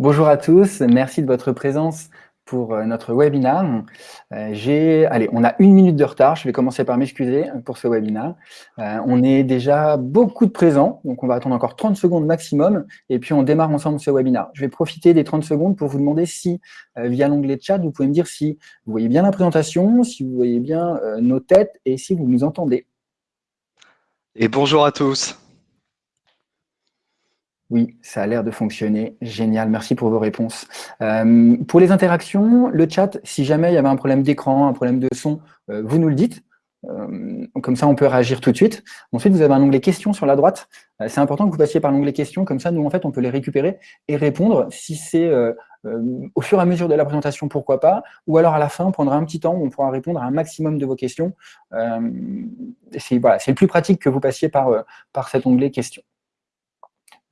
Bonjour à tous, merci de votre présence pour euh, notre webinaire. Euh, j'ai, on a une minute de retard, je vais commencer par m'excuser pour ce webinaire. Euh, on est déjà beaucoup de présents, donc on va attendre encore 30 secondes maximum, et puis on démarre ensemble ce webinaire. Je vais profiter des 30 secondes pour vous demander si, via l'onglet chat, vous pouvez me dire si vous voyez bien la présentation, si vous voyez bien nos têtes, et si vous nous entendez. Et bonjour à tous. Oui, ça a l'air de fonctionner. Génial, merci pour vos réponses. Euh, pour les interactions, le chat, si jamais il y avait un problème d'écran, un problème de son, euh, vous nous le dites. Euh, comme ça, on peut réagir tout de suite. Ensuite, vous avez un onglet questions sur la droite. c'est important que vous passiez par l'onglet questions. Comme ça, nous, en fait, on peut les récupérer et répondre. Si c'est au fur et à mesure de la présentation, pourquoi pas. Ou alors, à la fin, on prendra un petit temps où on pourra répondre à un maximum de vos questions. c'est le plus pratique que vous passiez par, par cet onglet questions.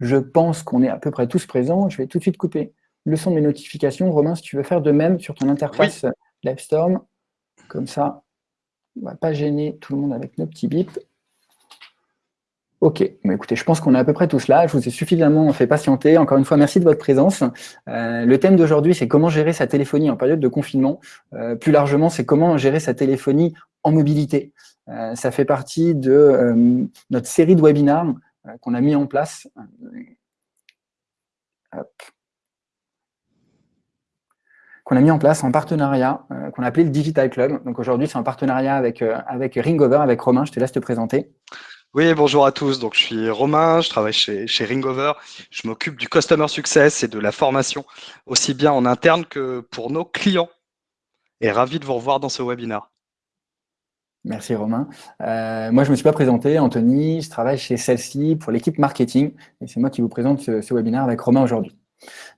Je pense qu'on est à peu près tous présents. Je vais tout de suite couper le son de mes notifications. Romain, si tu veux faire de même sur ton interface LiveStorm, comme ça, on ne va pas gêner tout le monde avec nos petits bips. Ok, écoutez, je pense qu'on est à peu près tous là. Je vous ai suffisamment fait patienter. Encore une fois, merci de votre présence. Euh, le thème d'aujourd'hui, c'est comment gérer sa téléphonie en période de confinement. Euh, plus largement, c'est comment gérer sa téléphonie en mobilité. Euh, ça fait partie de notre série de webinaires euh, qu'on a mis en place. Euh, qu'on a mis en place en partenariat, euh, qu'on a appelé le Digital Club. Donc aujourd'hui, c'est en partenariat avec, avec Ringover, avec Romain. Je te laisse te présenter. Oui, bonjour à tous. Donc, je suis Romain, je travaille chez, chez Ringover. Je m'occupe du Customer Success et de la formation, aussi bien en interne que pour nos clients. Et ravi de vous revoir dans ce webinaire. Merci Romain. Euh, moi, je ne me suis pas présenté, Anthony, je travaille chez Celsi pour l'équipe marketing et c'est moi qui vous présente ce, webinaire avec Romain aujourd'hui.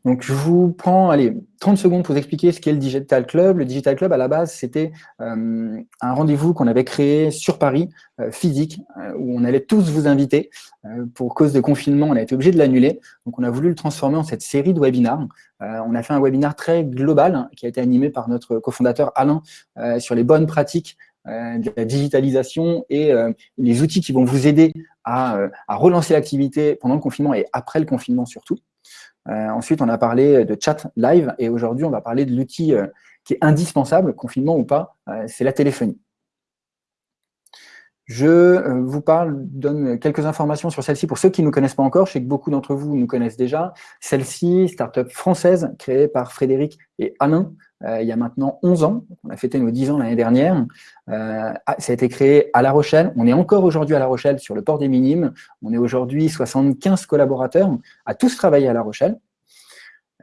Donc, je vous prends allez, 30 secondes pour vous expliquer ce qu'est le Digital Club. Le Digital Club, à la base, c'était euh, un rendez-vous qu'on avait créé sur Paris, euh, physique, où on allait tous vous inviter. pour cause de confinement, on a été obligé de l'annuler. Donc, on a voulu le transformer en cette série de webinaires. on a fait un webinaire très global hein, qui a été animé par notre cofondateur Alain sur les bonnes pratiques de la digitalisation et euh, les outils qui vont vous aider euh, à, relancer l'activité pendant le confinement et après le confinement surtout. ensuite, on a parlé de chat live et aujourd'hui, on va parler de l'outil qui est indispensable, confinement ou pas, c'est la téléphonie. Je vous parle, donne quelques informations sur celle-ci pour ceux qui ne nous connaissent pas encore. Je sais que beaucoup d'entre vous nous connaissent déjà. Celle-ci, start-up française créée par Frédéric et Alain, euh, il y a maintenant 11 ans. On a fêté nos 10 ans l'année dernière. Euh, ah, ça a été créé à La Rochelle. On est encore aujourd'hui à La Rochelle sur le port des Minimes. On est aujourd'hui 75 collaborateurs à tous travailler à La Rochelle.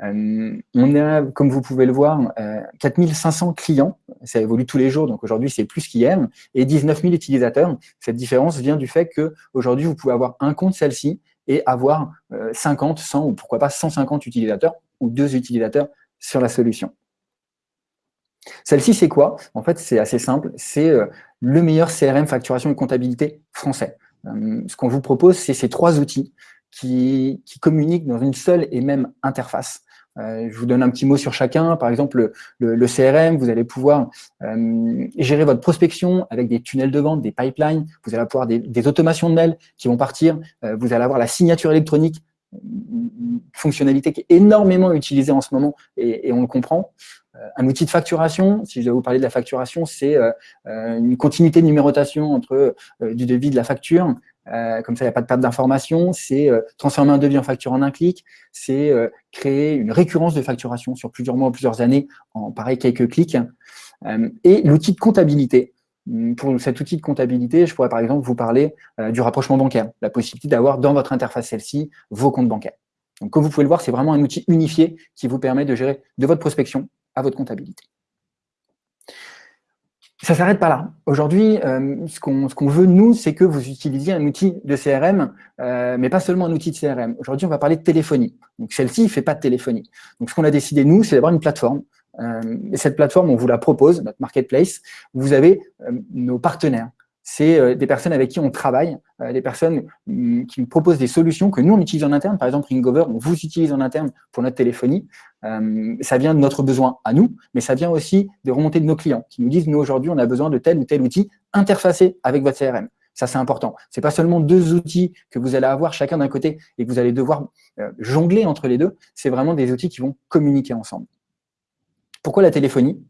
Euh, on a, comme vous pouvez le voir, 4500 clients. Ça évolue tous les jours, donc aujourd'hui, c'est plus qu'hier. Et 19 000 utilisateurs. Cette différence vient du fait qu'aujourd'hui, vous pouvez avoir un compte celle-ci et avoir 50, 100 ou pourquoi pas 150 utilisateurs ou deux utilisateurs sur la solution. Celle-ci, c'est quoi? En fait, c'est assez simple. C'est euh, le meilleur CRM facturation et comptabilité français. Euh, ce qu'on vous propose, c'est ces trois outils qui, communiquent dans une seule et même interface. Euh, je vous donne un petit mot sur chacun. Par exemple, le, CRM, vous allez pouvoir gérer votre prospection avec des tunnels de vente, des pipelines. Vous allez avoir des, automations de mails qui vont partir. vous allez avoir la signature électronique, une fonctionnalité qui est énormément utilisée en ce moment et on le comprend. Euh, un outil de facturation, si je dois vous parler de la facturation, c'est euh, euh, une continuité de numérotation entre du devis de la facture, comme ça, il n'y a pas de perte d'information. C'est transformer un devis en facture en un clic. C'est créer une récurrence de facturation sur plusieurs mois ou plusieurs années en, pareil, quelques clics. et l'outil de comptabilité. Hum, pour cet outil de comptabilité, je pourrais par exemple vous parler du rapprochement bancaire, la possibilité d'avoir dans votre interface celle-ci vos comptes bancaires. Donc, comme vous pouvez le voir, c'est vraiment un outil unifié qui vous permet de gérer de votre prospection à votre comptabilité. Ça ne s'arrête pas là. Aujourd'hui, euh, ce qu'on veut, nous, c'est que vous utilisiez un outil de CRM, euh, mais pas seulement un outil de CRM. Aujourd'hui, on va parler de téléphonie. Donc, celle-ci ne fait pas de téléphonie. Donc, ce qu'on a décidé, nous, c'est d'avoir une plateforme. Euh, et cette plateforme, on vous la propose, notre marketplace, vous avez nos partenaires c'est euh, des personnes avec qui on travaille, euh, des personnes mm, qui nous proposent des solutions que nous, on utilise en interne. Par exemple, Ringover, on vous utilise en interne pour notre téléphonie. Euh, ça vient de notre besoin à nous, mais ça vient aussi des remontées de nos clients qui nous disent, nous, aujourd'hui, on a besoin de tel ou tel outil interfacé avec votre CRM. Ça, c'est important. Ce n'est pas seulement deux outils que vous allez avoir chacun d'un côté et que vous allez devoir euh, jongler entre les deux. C'est vraiment des outils qui vont communiquer ensemble. Pourquoi la téléphonie?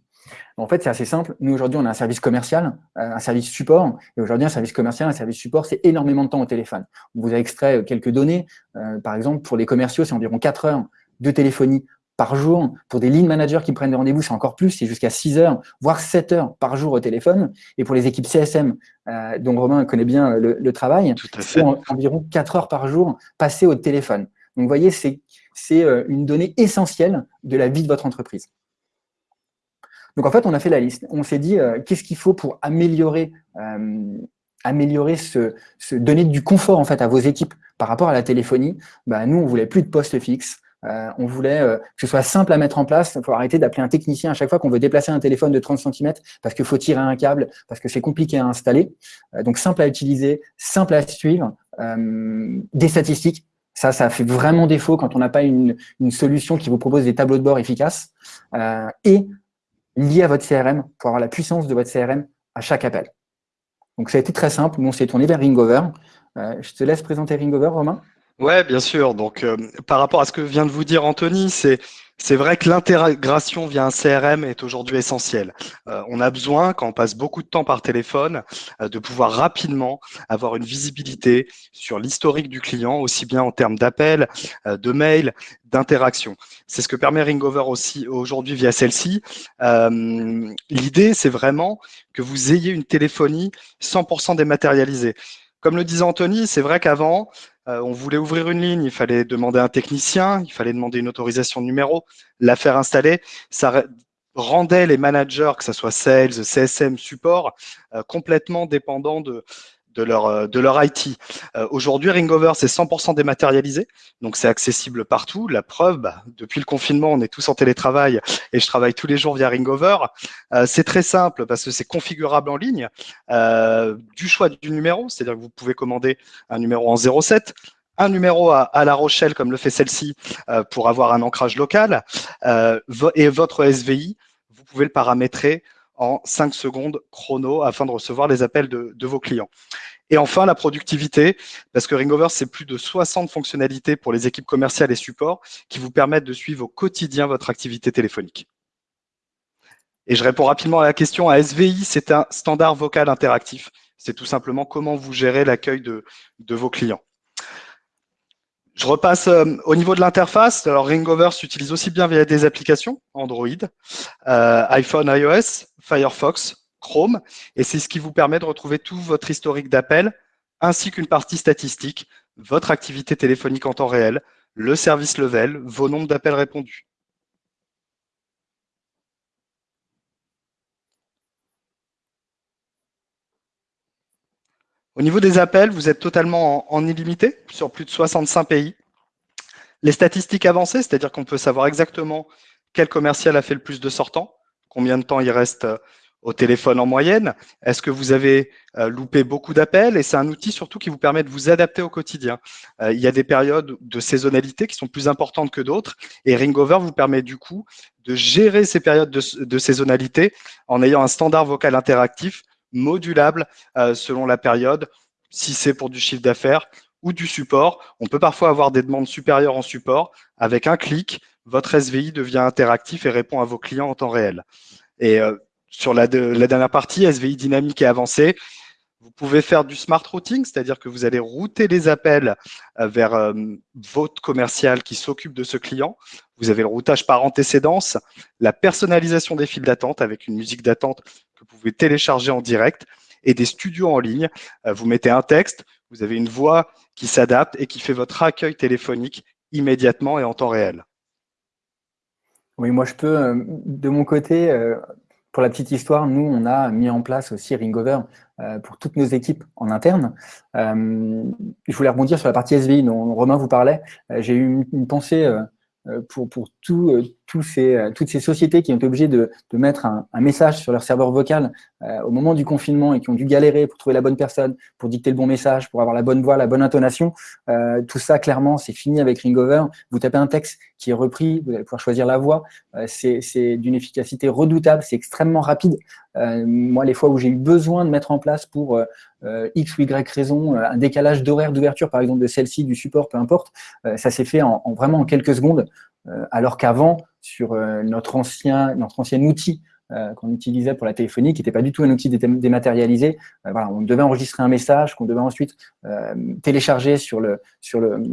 En fait, c'est assez simple. Nous, aujourd'hui, on a un service commercial, euh, un service support. Et aujourd'hui, un service commercial, un service support, c'est énormément de temps au téléphone. On vous a extrait quelques données. par exemple, pour les commerciaux, c'est environ 4 heures de téléphonie par jour. Pour des lead managers qui prennent des rendez-vous, c'est encore plus, c'est jusqu'à 6 heures, voire 7 heures par jour au téléphone. Et pour les équipes CSM, euh, dont Romain connaît bien le, travail, c'est environ 4 heures par jour passées au téléphone. Donc, vous voyez, c'est euh, une donnée essentielle de la vie de votre entreprise. Donc, en fait, on a fait la liste. On s'est dit, euh, qu'est-ce qu'il faut pour améliorer, améliorer ce, donner du confort en fait à vos équipes par rapport à la téléphonie bah, Nous, on voulait plus de postes fixes. Euh, on voulait euh, que ce soit simple à mettre en place. Il faut arrêter d'appeler un technicien à chaque fois qu'on veut déplacer un téléphone de 30 cm parce qu'il faut tirer un câble, parce que c'est compliqué à installer. Euh, donc, simple à utiliser, simple à suivre, des statistiques. Ça, ça fait vraiment défaut quand on n'a pas une, solution qui vous propose des tableaux de bord efficaces. et lié à votre CRM pour avoir la puissance de votre CRM à chaque appel. Donc, ça a été très simple. Nous, on s'est tourné vers Ringover. je te laisse présenter Ringover, Romain. Ouais, bien sûr. Donc, euh, par rapport à ce que vient de vous dire Anthony, c'est c'est vrai que l'intégration via un CRM est aujourd'hui essentielle. Euh, on a besoin, quand on passe beaucoup de temps par téléphone, euh, de pouvoir rapidement avoir une visibilité sur l'historique du client, aussi bien en termes d'appels, de mails, d'interaction. C'est ce que permet Ringover aussi aujourd'hui via celle-ci. L'idée, c'est vraiment que vous ayez une téléphonie 100% dématérialisée. Comme le disait Anthony, c'est vrai qu'avant, euh, on voulait ouvrir une ligne, il fallait demander un technicien, il fallait demander une autorisation de numéro, la faire installer. Ça rendait les managers, que ce soit sales, CSM, support, euh, complètement dépendants de, de leur, euh, de leur IT. Euh, aujourd'hui, Ringover, c'est 100% dématérialisé, donc c'est accessible partout. La preuve, bah, depuis le confinement, on est tous en télétravail et je travaille tous les jours via Ringover. Euh, c'est très simple parce que c'est configurable en ligne, du choix du numéro, c'est-à-dire que vous pouvez commander un numéro en 07, un numéro à, à, La Rochelle, comme le fait celle-ci, pour avoir un ancrage local, et votre SVI, vous pouvez le paramétrer en 5 secondes chrono afin de recevoir les appels de, vos clients. Et enfin, la productivité, parce que Ringover, c'est plus de 60 fonctionnalités pour les équipes commerciales et supports qui vous permettent de suivre au quotidien votre activité téléphonique. Et je réponds rapidement à la question. À SVI, c'est un standard vocal interactif. C'est tout simplement comment vous gérez l'accueil de vos clients. Je repasse euh, au niveau de l'interface. Alors, Ringover s'utilise aussi bien via des applications Android, euh, iPhone, iOS, Firefox, Chrome, et c'est ce qui vous permet de retrouver tout votre historique d'appels, ainsi qu'une partie statistique, votre activité téléphonique en temps réel, le service level, vos nombres d'appels répondus. Au niveau des appels, vous êtes totalement en, illimité sur plus de 65 pays. Les statistiques avancées, c'est-à-dire qu'on peut savoir exactement quel commercial a fait le plus de sortants, combien de temps il reste euh, au téléphone en moyenne, est-ce que vous avez euh, loupé beaucoup d'appels? Et c'est un outil surtout qui vous permet de vous adapter au quotidien. Euh, il y a des périodes de saisonnalité qui sont plus importantes que d'autres et Ringover vous permet du coup de gérer ces périodes de saisonnalité en ayant un standard vocal interactif modulable euh, selon la période, si c'est pour du chiffre d'affaires ou du support. On peut parfois avoir des demandes supérieures en support. Avec un clic, votre SVI devient interactif et répond à vos clients en temps réel. Et euh, sur la, la, dernière partie, SVI dynamique et avancé, vous pouvez faire du smart routing, c'est-à-dire que vous allez router les appels euh, vers votre commercial qui s'occupe de ce client. Vous avez le routage par antécédence, la personnalisation des files d'attente avec une musique d'attente que vous pouvez télécharger en direct et des studios en ligne. Euh, vous mettez un texte, vous avez une voix qui s'adapte et qui fait votre accueil téléphonique immédiatement et en temps réel. Oui, moi je peux, euh, de mon côté, euh, pour la petite histoire, nous, on a mis en place aussi Ringover pour toutes nos équipes en interne. je voulais rebondir sur la partie SVI dont Romain vous parlait. J'ai eu une, pensée pour, pour ces, toutes ces sociétés qui ont été obligées de, de mettre un, un, message sur leur serveur vocal au moment du confinement et qui ont dû galérer pour trouver la bonne personne, pour dicter le bon message, pour avoir la bonne voix, la bonne intonation, tout ça, clairement, c'est fini avec Ringover. Vous tapez un texte qui est repris, vous allez pouvoir choisir la voix. c'est d'une efficacité redoutable, c'est extrêmement rapide. moi, les fois où j'ai eu besoin de mettre en place pour X ou Y raison, un décalage d'horaire d'ouverture, par exemple, de celle-ci, du support, peu importe, ça s'est fait en, vraiment en quelques secondes. Euh, alors qu'avant, sur euh, notre, ancien, notre ancien outil euh, qu'on utilisait pour la téléphonie, qui n'était pas du tout un outil dématérialisé. voilà, on devait enregistrer un message qu'on devait ensuite télécharger sur, le, sur, le,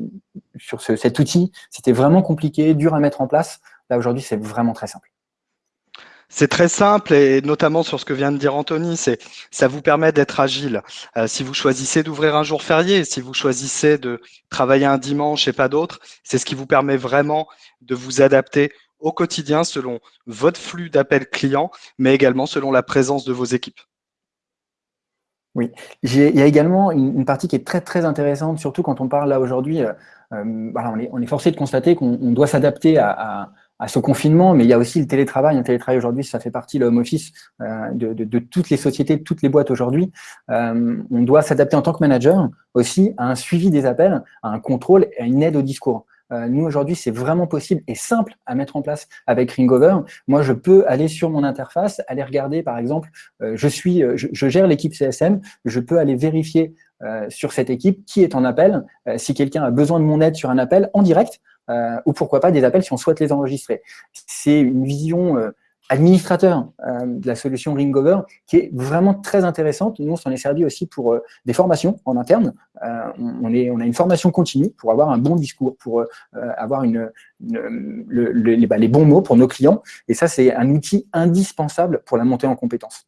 sur cet outil. C'était vraiment compliqué, dur à mettre en place. Là, aujourd'hui, c'est vraiment très simple. C'est très simple et notamment sur ce que vient de dire Anthony, c'est ça vous permet d'être agile. Euh, si vous choisissez d'ouvrir un jour férié, si vous choisissez de travailler un dimanche et pas d'autre, c'est ce qui vous permet vraiment de vous adapter au quotidien selon votre flux d'appels clients, mais également selon la présence de vos équipes. Oui, il y a également une, partie qui est très très intéressante, surtout quand on parle là aujourd'hui, euh, euh, on, est, forcé de constater qu'on doit s'adapter à ce confinement, mais il y a aussi le télétravail. Un télétravail aujourd'hui, ça fait partie, le home office, euh, de, toutes les sociétés, de toutes les boîtes aujourd'hui. On doit s'adapter en tant que manager aussi à un suivi des appels, à un contrôle et à une aide au discours. Euh, nous, aujourd'hui, c'est vraiment possible et simple à mettre en place avec Ringover. Moi, je peux aller sur mon interface, aller regarder, par exemple, euh, je, suis, je, je gère l'équipe CSM, je peux aller vérifier euh, sur cette équipe qui est en appel, si quelqu'un a besoin de mon aide sur un appel en direct, euh, ou pourquoi pas des appels si on souhaite les enregistrer. C'est une vision euh, administrateur euh, de la solution Ringover qui est vraiment très intéressante. Nous, on s'en est servi aussi pour des formations en interne. on, est, on a une formation continue pour avoir un bon discours, pour avoir bah, les bons mots pour nos clients. Et ça, c'est un outil indispensable pour la montée en compétences.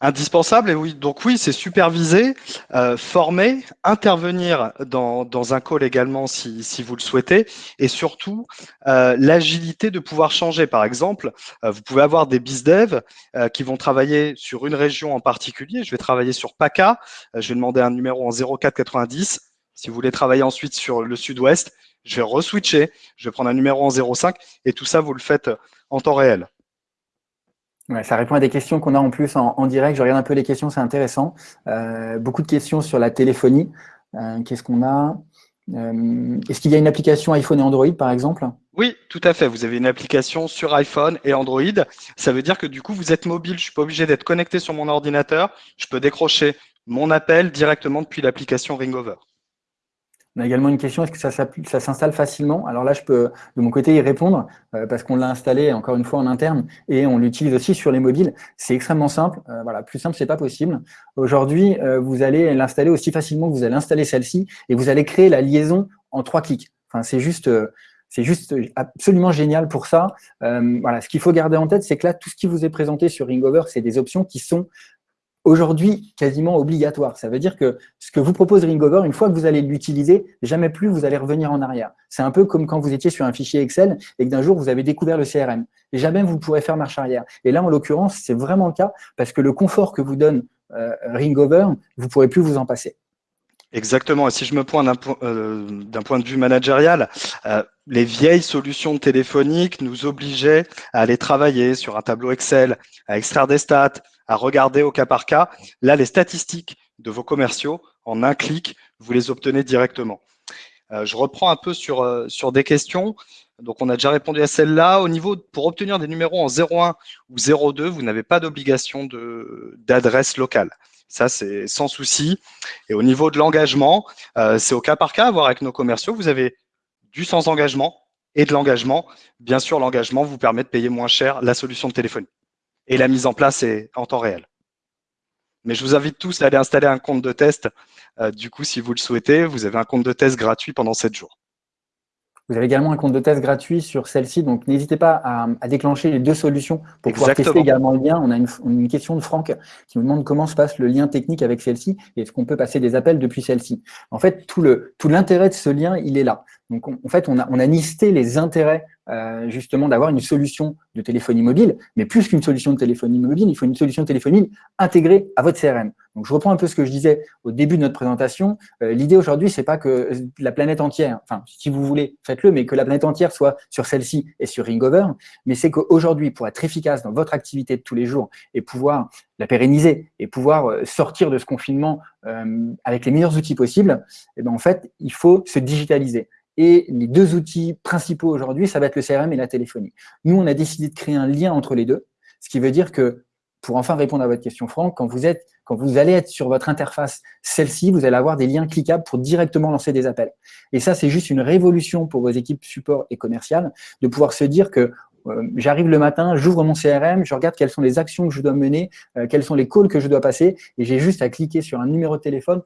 Indispensable, et oui, donc oui, c'est superviser, euh, former, intervenir dans, dans, un call également si, si, vous le souhaitez, et surtout euh, l'agilité de pouvoir changer. Par exemple, euh, vous pouvez avoir des bizdev euh, qui vont travailler sur une région en particulier. Je vais travailler sur PACA, je vais demander un numéro en 0490. Si vous voulez travailler ensuite sur le sud-ouest, je vais reswitcher, je vais prendre un numéro en 05, et tout ça, vous le faites en temps réel. Ça répond à des questions qu'on a en plus en, direct. Je regarde un peu les questions, c'est intéressant. Euh, beaucoup de questions sur la téléphonie. Euh, Qu'est-ce qu'on a? Euh, Est-ce qu'il y a une application iPhone et Android, par exemple? Oui, tout à fait. Vous avez une application sur iPhone et Android. Ça veut dire que du coup, vous êtes mobile. Je suis pas obligé d'être connecté sur mon ordinateur. Je peux décrocher mon appel directement depuis l'application Ringover. On a également une question, est-ce que ça, s'installe facilement? Alors là, je peux de mon côté y répondre euh, parce qu'on l'a installé encore une fois en interne et on l'utilise aussi sur les mobiles. C'est extrêmement simple. Euh, voilà, plus simple, c'est pas possible. Aujourd'hui, euh, vous allez l'installer aussi facilement que vous allez installer celle-ci et vous allez créer la liaison en trois clics. Enfin, c'est juste c'est juste absolument génial pour ça. voilà, ce qu'il faut garder en tête, c'est que là, tout ce qui vous est présenté sur Ringover, c'est des options qui sont aujourd'hui quasiment obligatoire. Ça veut dire que ce que vous propose Ringover, une fois que vous allez l'utiliser, jamais plus vous allez revenir en arrière. C'est un peu comme quand vous étiez sur un fichier Excel et que d'un jour vous avez découvert le CRM. Et jamais vous pourrez faire marche arrière. Et là, en l'occurrence, c'est vraiment le cas parce que le confort que vous donne euh, Ringover, vous pourrez plus vous en passer. Exactement. Et si je me pointe d'un euh, point de vue managérial, euh, les vieilles solutions téléphoniques nous obligeaient à aller travailler sur un tableau Excel, à extraire des stats, à regarder au cas par cas. Là, les statistiques de vos commerciaux, en un clic, vous les obtenez directement. Euh, je reprends un peu sur, euh, sur des questions. Donc, on a déjà répondu à celle-là. Au niveau, pour obtenir des numéros en 01 ou 02, vous n'avez pas d'obligation d'adresse locale. Ça, c'est sans souci. Et au niveau de l'engagement, euh, c'est au cas par cas à voir avec nos commerciaux. Vous avez du sans engagement et de l'engagement. Bien sûr, l'engagement vous permet de payer moins cher la solution de téléphonie et la mise en place est en temps réel. Mais je vous invite tous à aller installer un compte de test. Euh, du coup, si vous le souhaitez, vous avez un compte de test gratuit pendant 7 jours. Vous avez également un compte de test gratuit sur celle-ci, donc n'hésitez pas à, déclencher les deux solutions pour pouvoir tester également le lien. On a une, question de Franck qui nous demande comment se passe le lien technique avec celle-ci et est-ce qu'on peut passer des appels depuis celle-ci. En fait, tout l'intérêt tout de ce lien, il est là. Donc, en fait, on a, on listé les intérêts euh, justement d'avoir une solution de téléphonie mobile, mais plus qu'une solution de téléphonie mobile, il faut une solution de téléphonie intégrée à votre CRM. Donc, je reprends un peu ce que je disais au début de notre présentation. Euh, l'idée aujourd'hui, c'est pas que la planète entière, enfin, si vous voulez, faites-le, mais que la planète entière soit sur celle-ci et sur Ringover, mais c'est qu'aujourd'hui, pour être efficace dans votre activité de tous les jours et pouvoir la pérenniser et pouvoir euh, sortir de ce confinement avec les meilleurs outils possibles, eh ben, en fait, il faut se digitaliser. Et les deux outils principaux aujourd'hui, ça va être le CRM et la téléphonie. Nous, on a décidé de créer un lien entre les deux, ce qui veut dire que, pour enfin répondre à votre question, Franck, quand vous, êtes, quand vous allez être sur votre interface, celle-ci, vous allez avoir des liens cliquables pour directement lancer des appels. Et ça, c'est juste une révolution pour vos équipes support et commerciales, de pouvoir se dire que euh, j'arrive le matin, j'ouvre mon CRM, je regarde quelles sont les actions que je dois mener, euh, quels sont les calls que je dois passer, et j'ai juste à cliquer sur un numéro de téléphone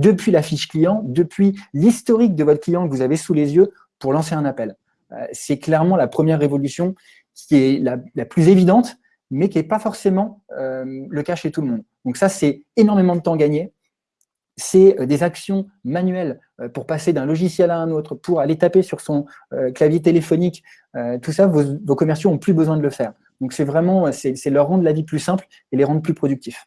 depuis la fiche client, depuis l'historique de votre client que vous avez sous les yeux pour lancer un appel. Euh, c'est clairement la première révolution qui est la, plus évidente, mais qui n'est pas forcément euh, le cas chez tout le monde. Donc ça, c'est énormément de temps gagné. C'est euh, des actions manuelles pour passer d'un logiciel à un autre, pour aller taper sur son clavier téléphonique. tout ça, vos, vos commerciaux n'ont plus besoin de le faire. Donc c'est vraiment, c'est leur rendre la vie plus simple et les rendre plus productifs.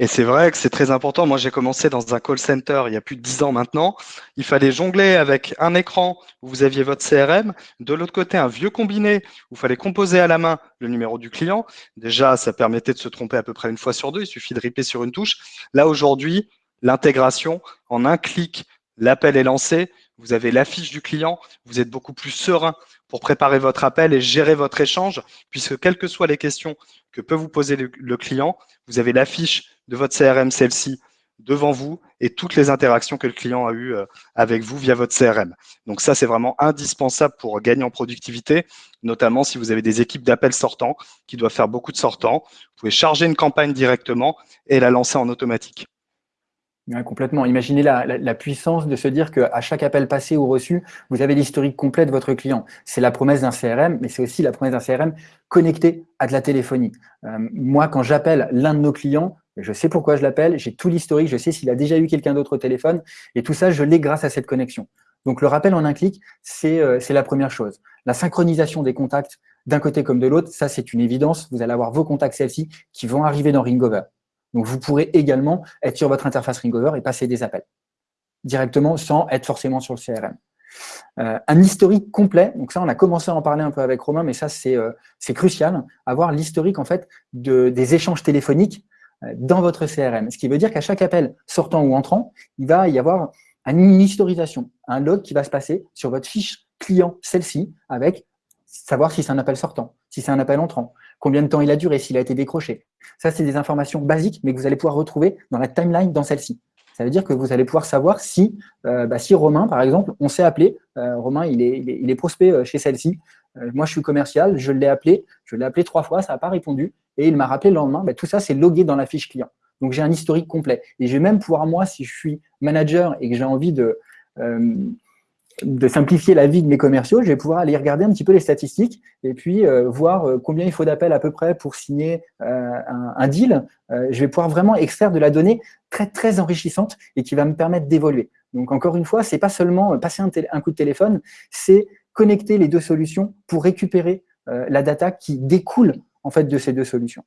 Et c'est vrai que c'est très important. Moi, j'ai commencé dans un call center il y a plus de dix ans maintenant. Il fallait jongler avec un écran où vous aviez votre CRM, de l'autre côté un vieux combiné où il fallait composer à la main le numéro du client. Déjà, ça permettait de se tromper à peu près une fois sur deux. Il suffit de riper sur une touche. Là, aujourd'hui, l'intégration en un clic, l'appel est lancé. Vous avez l'affiche du client. Vous êtes beaucoup plus serein pour préparer votre appel et gérer votre échange, puisque quelles que soient les questions que peut vous poser le, client, vous avez l'affiche de votre CRM, celle-ci, devant vous et toutes les interactions que le client a eues euh, avec vous via votre CRM. Donc ça, c'est vraiment indispensable pour gagner en productivité, notamment si vous avez des équipes d'appels sortants qui doivent faire beaucoup de sortants. Vous pouvez charger une campagne directement et la lancer en automatique complètement. Imaginez la, puissance de se dire qu'à chaque appel passé ou reçu, vous avez l'historique complet de votre client. C'est la promesse d'un CRM, mais c'est aussi la promesse d'un CRM connecté à de la téléphonie. Euh, moi, quand j'appelle l'un de nos clients, je sais pourquoi je l'appelle, j'ai tout l'historique, je sais s'il a déjà eu quelqu'un d'autre au téléphone, et tout ça, je l'ai grâce à cette connexion. Donc, le rappel en un clic, c'est euh, la première chose. La synchronisation des contacts d'un côté comme de l'autre, ça, c'est une évidence. Vous allez avoir vos contacts celles-ci qui vont arriver dans Ringover. Donc, vous pourrez également être sur votre interface Ringover et passer des appels directement sans être forcément sur le CRM. Euh, un historique complet, donc ça, on a commencé à en parler un peu avec Romain, mais ça, c'est euh, crucial, avoir l'historique en fait de, des échanges téléphoniques euh, dans votre CRM. Ce qui veut dire qu'à chaque appel sortant ou entrant, il va y avoir une historisation, un log qui va se passer sur votre fiche client, celle-ci, avec savoir si c'est un appel sortant, si c'est un appel entrant, combien de temps il a duré, s'il a été décroché. Ça, c'est des informations basiques, mais que vous allez pouvoir retrouver dans la timeline dans celle-ci. Ça veut dire que vous allez pouvoir savoir si, euh, bah, si Romain, par exemple, on s'est appelé, euh, Romain, il est, il prospect euh, chez celle-ci, moi je suis commercial, je l'ai appelé, je l'ai appelé trois fois, ça n'a pas répondu, et il m'a rappelé le lendemain, bah, tout ça c'est logué dans la fiche client. Donc j'ai un historique complet. Et je vais même pouvoir, moi, si je suis manager et que j'ai envie de, de simplifier la vie de mes commerciaux, je vais pouvoir aller regarder un petit peu les statistiques et puis euh, voir euh, combien il faut d'appels à peu près pour signer euh, un, deal. je vais pouvoir vraiment extraire de la donnée très, très enrichissante et qui va me permettre d'évoluer. Donc, encore une fois, c'est pas seulement passer un, coup de téléphone, c'est connecter les deux solutions pour récupérer la data qui découle en fait de ces deux solutions.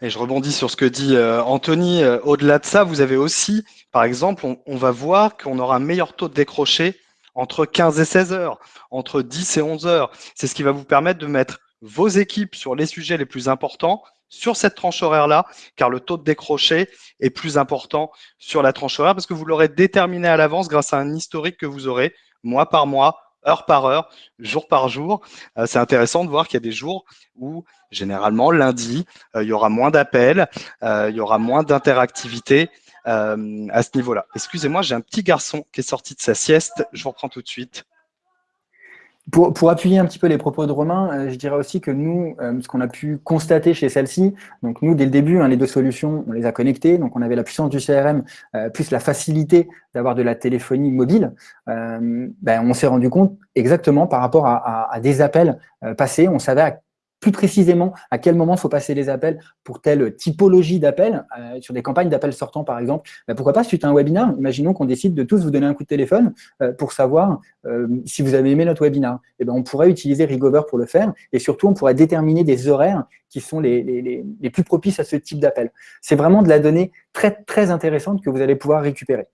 Et je rebondis sur ce que dit Anthony. Au-delà de ça, vous avez aussi, par exemple, on, on va voir qu'on aura un meilleur taux de décroché entre 15 et 16 heures, entre 10 et 11 heures. C'est ce qui va vous permettre de mettre vos équipes sur les sujets les plus importants sur cette tranche horaire-là, car le taux de décroché est plus important sur la tranche horaire parce que vous l'aurez déterminé à l'avance grâce à un historique que vous aurez mois par mois, heure par heure, jour par jour. Euh, c'est intéressant de voir qu'il y a des jours où, généralement, lundi, euh, il y aura moins d'appels, euh, il y aura moins d'interactivité euh, à ce niveau-là. Excusez-moi, j'ai un petit garçon qui est sorti de sa sieste. Je vous reprends tout de suite. Pour, pour, appuyer un petit peu les propos de Romain, euh, je dirais aussi que nous, euh, ce qu'on a pu constater chez celle-ci, donc nous, dès le début, hein, les deux solutions, on les a connectées, donc on avait la puissance du CRM, plus la facilité d'avoir de la téléphonie mobile, ben, on s'est rendu compte exactement par rapport à, à, à des appels passés, on savait à plus précisément à quel moment faut passer les appels pour telle typologie d'appels, euh, sur des campagnes d'appels sortants par exemple, bah, pourquoi pas suite à un webinaire, imaginons qu'on décide de tous vous donner un coup de téléphone euh, pour savoir euh, si vous avez aimé notre webinaire. Et eh ben, on pourrait utiliser Rigover pour le faire et surtout on pourrait déterminer des horaires qui sont les, les, les plus propices à ce type d'appel. C'est vraiment de la donnée très très intéressante que vous allez pouvoir récupérer.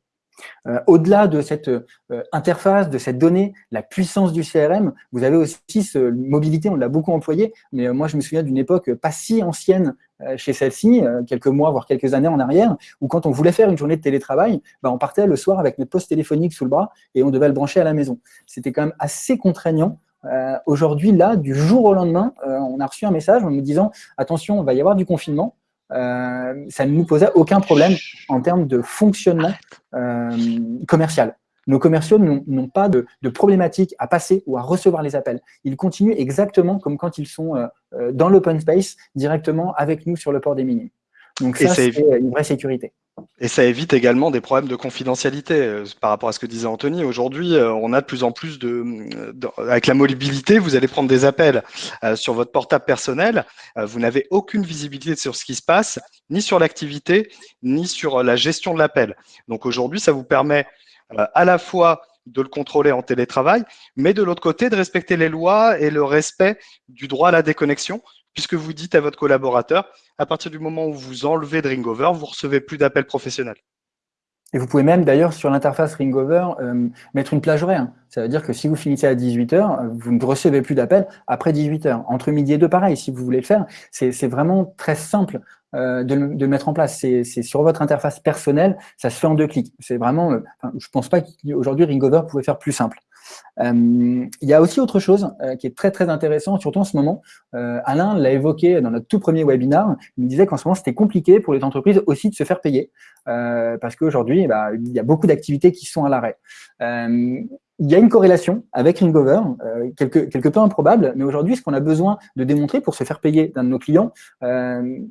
Euh, au-delà de cette euh, interface, de cette donnée, la puissance du CRM, vous avez aussi ce, mobilité, on l'a beaucoup employé, mais euh, moi je me souviens d'une époque pas si ancienne chez celle-ci, quelques mois, voire quelques années en arrière, où quand on voulait faire une journée de télétravail, bah, on partait le soir avec notre poste téléphonique sous le bras et on devait le brancher à la maison. C'était quand même assez contraignant. Aujourd'hui, là, du jour au lendemain, on a reçu un message en nous disant « Attention, il va y avoir du confinement, ça ne nous posait aucun problème en termes de fonctionnement euh, commercial. Nos commerciaux n'ont pas de, de, problématique à passer ou à recevoir les appels. Ils continuent exactement comme quand ils sont euh, dans l'open space, directement avec nous sur le port des minimes. Donc ça, c'est une vraie sécurité. Et ça évite également des problèmes de confidentialité euh, par rapport à ce que disait Anthony. Aujourd'hui, euh, on a de plus en plus de, avec la mobilité, vous allez prendre des appels euh, sur votre portable personnel. vous n'avez aucune visibilité sur ce qui se passe, ni sur l'activité, ni sur la gestion de l'appel. Donc aujourd'hui, ça vous permet à la fois de le contrôler en télétravail, mais de l'autre côté, de respecter les lois et le respect du droit à la déconnexion, puisque vous dites à votre collaborateur, à partir du moment où vous enlevez de Ringover, vous recevez plus d'appels professionnels. Et vous pouvez même d'ailleurs sur l'interface Ringover euh, mettre une plage horaire. Ça veut dire que si vous finissez à 18h, vous ne recevez plus d'appels après 18h. Entre midi et deux, pareil, si vous voulez le faire. C'est vraiment très simple euh, de, de, le mettre en place. C'est sur votre interface personnelle, ça se fait en deux clics. C'est vraiment, euh, je pense pas qu'aujourd'hui Ringover pouvait faire plus simple. Euh, il y a aussi autre chose euh, qui est très très intéressant, surtout en ce moment. Euh, Alain l'a évoqué dans notre tout premier webinaire. Il disait qu'en ce moment c'était compliqué pour les entreprises aussi de se faire payer parce qu'aujourd'hui bah, il y a beaucoup d'activités qui sont à l'arrêt. il y a une corrélation avec Ringover, quelque peu improbable, mais aujourd'hui, ce qu'on a besoin de démontrer pour se faire payer d'un de nos clients,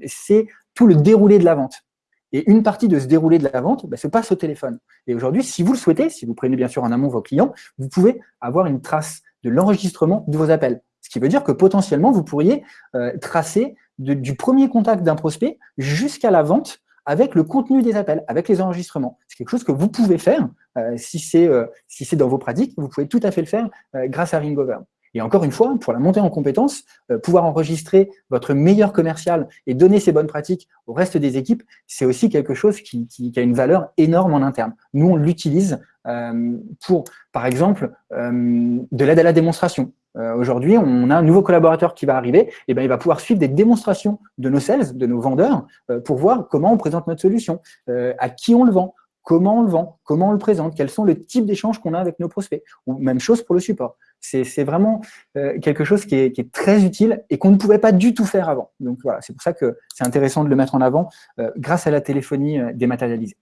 c'est tout le déroulé de la vente. Et une partie de ce déroulé de la vente bah, se passe au téléphone. Et aujourd'hui, si vous le souhaitez, si vous prenez bien sûr en amont vos clients, vous pouvez avoir une trace de l'enregistrement de vos appels. Ce qui veut dire que potentiellement, vous pourriez euh, tracer du premier contact d'un prospect jusqu'à la vente avec le contenu des appels, avec les enregistrements. C'est quelque chose que vous pouvez faire. Euh, si c'est euh, si dans vos pratiques, vous pouvez tout à fait le faire grâce à Ringover. Et encore une fois, pour la montée en compétences, euh, pouvoir enregistrer votre meilleur commercial et donner ces bonnes pratiques au reste des équipes, c'est aussi quelque chose qui, qui, a une valeur énorme en interne. Nous, on l'utilise euh, pour, par exemple, euh, de l'aide à la démonstration. Aujourd'hui, on a un nouveau collaborateur qui va arriver, et ben, il va pouvoir suivre des démonstrations de nos sales, de nos vendeurs, pour voir comment on présente notre solution, à qui on le vend, comment on le vend, comment on le présente, quels sont les types d'échanges qu'on a avec nos prospects, ou même chose pour le support. C'est vraiment euh, quelque chose qui est, très utile et qu'on ne pouvait pas du tout faire avant. Donc voilà, c'est pour ça que c'est intéressant de le mettre en avant euh, grâce à la téléphonie euh, dématérialisée.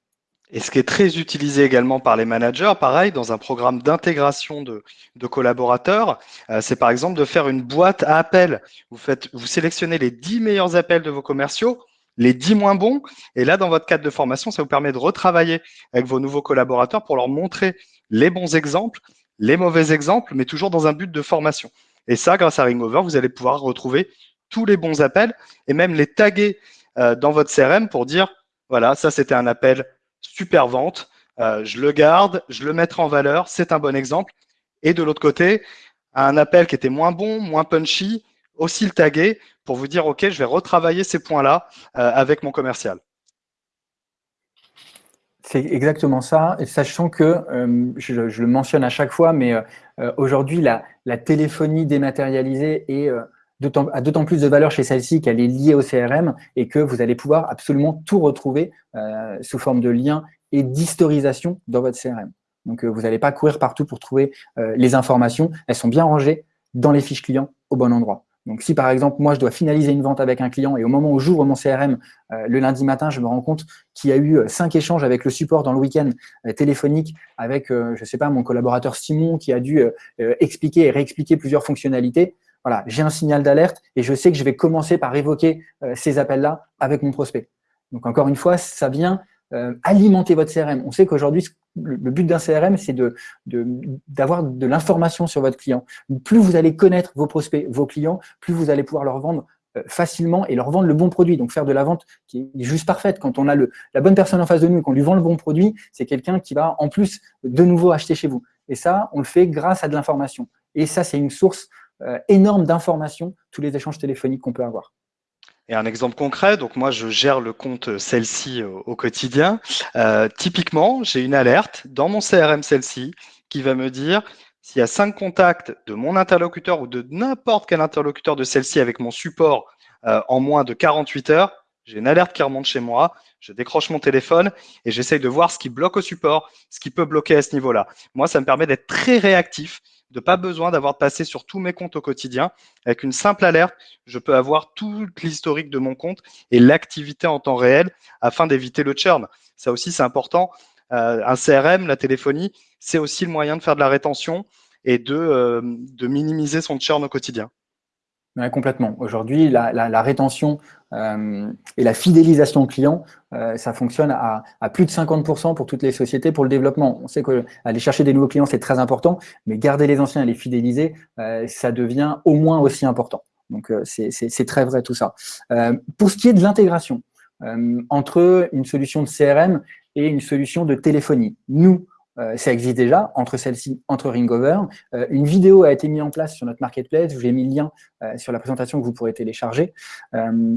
Et ce qui est très utilisé également par les managers, pareil, dans un programme d'intégration de, collaborateurs, c'est par exemple de faire une boîte à appels. Vous, vous sélectionnez les 10 meilleurs appels de vos commerciaux, les 10 moins bons, et là, dans votre cadre de formation, ça vous permet de retravailler avec vos nouveaux collaborateurs pour leur montrer les bons exemples les mauvais exemples, mais toujours dans un but de formation. Et ça, grâce à Ringover, vous allez pouvoir retrouver tous les bons appels et même les taguer euh, dans votre CRM pour dire, voilà, ça c'était un appel super vente, euh, je le garde, je le mettrai en valeur, c'est un bon exemple. Et de l'autre côté, un appel qui était moins bon, moins punchy, aussi le taguer pour vous dire, OK, je vais retravailler ces points-là euh, avec mon commercial. C'est exactement ça, sachant que, euh, je, le mentionne à chaque fois, mais euh, euh, aujourd'hui, la, téléphonie dématérialisée a d'autant plus de valeur chez celle-ci qu'elle est liée au CRM et que vous allez pouvoir absolument tout retrouver sous forme de liens et d'historisation dans votre CRM. Donc, vous n'allez pas courir partout pour trouver les informations, elles sont bien rangées dans les fiches clients au bon endroit. Donc, si par exemple, moi, je dois finaliser une vente avec un client et au moment où j'ouvre mon CRM, euh, le lundi matin, je me rends compte qu'il y a eu euh, cinq échanges avec le support dans le week-end euh, téléphonique avec, je ne sais pas, mon collaborateur Simon qui a dû expliquer et réexpliquer plusieurs fonctionnalités. Voilà, j'ai un signal d'alerte et je sais que je vais commencer par évoquer ces appels-là avec mon prospect. Donc, encore une fois, ça vient alimenter votre CRM. On sait qu'aujourd'hui, le, but d'un CRM, c'est d'avoir de, de l'information sur votre client. Plus vous allez connaître vos prospects, vos clients, plus vous allez pouvoir leur vendre euh, facilement et leur vendre le bon produit. Donc faire de la vente qui est juste parfaite. Quand on a le, la bonne personne en face de nous et qu'on lui vend le bon produit, c'est quelqu'un qui va en plus de nouveau acheter chez vous. Et ça, on le fait grâce à de l'information. Et ça, c'est une source euh, énorme d'informations, tous les échanges téléphoniques qu'on peut avoir. Et un exemple concret, donc moi je gère le compte celle-ci au, quotidien. Euh, typiquement, j'ai une alerte dans mon CRM celle-ci qui va me dire s'il y a cinq contacts de mon interlocuteur ou de n'importe quel interlocuteur de celle-ci avec mon support euh, en moins de 48 heures, j'ai une alerte qui remonte chez moi, je décroche mon téléphone et j'essaye de voir ce qui bloque au support, ce qui peut bloquer à ce niveau-là. Moi, ça me permet d'être très réactif, de pas besoin d'avoir passé sur tous mes comptes au quotidien. Avec une simple alerte, je peux avoir tout l'historique de mon compte et l'activité en temps réel afin d'éviter le churn. Ça aussi, c'est important. Euh, un CRM, la téléphonie, c'est aussi le moyen de faire de la rétention et de, euh, de minimiser son churn au quotidien. Complètement. Aujourd'hui, la, rétention euh, et la fidélisation client, ça fonctionne à, plus de 50% pour toutes les sociétés pour le développement. On sait qu'aller chercher des nouveaux clients, c'est très important, mais garder les anciens et les fidéliser, ça devient au moins aussi important. Donc, c'est très vrai tout ça. pour ce qui est de l'intégration, entre une solution de CRM et une solution de téléphonie. Nous, euh, ça existe déjà, entre celles-ci, entre Ringover. Euh, une vidéo a été mise en place sur notre marketplace, vous ai mis le lien euh, sur la présentation que vous pourrez télécharger.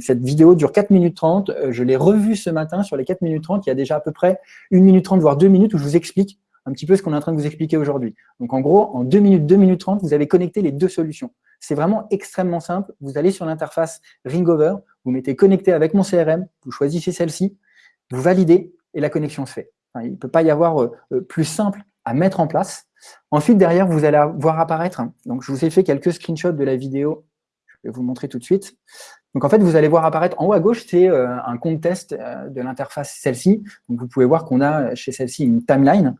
cette vidéo dure 4 minutes 30, je l'ai revue ce matin sur les 4 minutes 30, il y a déjà à peu près 1 minute 30, voire 2 minutes où je vous explique un petit peu ce qu'on est en train de vous expliquer aujourd'hui. Donc en gros, en 2 minutes, 2 minutes 30, vous avez connecté les deux solutions. C'est vraiment extrêmement simple, vous allez sur l'interface Ringover, vous mettez connecté avec mon CRM, vous choisissez celle-ci, vous validez, et la connexion se fait. Il ne peut pas y avoir euh, euh, plus simple à mettre en place. Ensuite, derrière, vous allez voir apparaître, donc je vous ai fait quelques screenshots de la vidéo, je vais vous montrer tout de suite. Donc en fait, vous allez voir apparaître en haut à gauche, c'est euh, un compte test de l'interface celle-ci. Vous pouvez voir qu'on a chez celle-ci une timeline